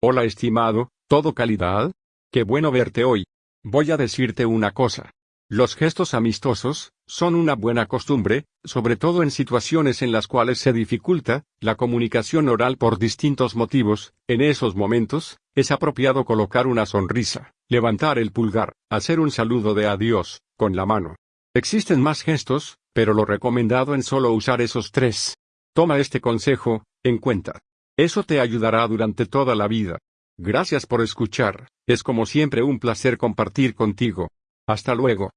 Hola estimado, ¿todo calidad? Qué bueno verte hoy. Voy a decirte una cosa. Los gestos amistosos, son una buena costumbre, sobre todo en situaciones en las cuales se dificulta, la comunicación oral por distintos motivos, en esos momentos, es apropiado colocar una sonrisa, levantar el pulgar, hacer un saludo de adiós, con la mano. Existen más gestos, pero lo recomendado en solo usar esos tres. Toma este consejo, en cuenta. Eso te ayudará durante toda la vida. Gracias por escuchar, es como siempre un placer compartir contigo. Hasta luego.